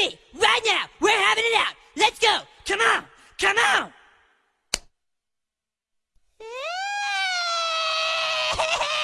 me right now. We're having it out. Let's go. Come on. Come on.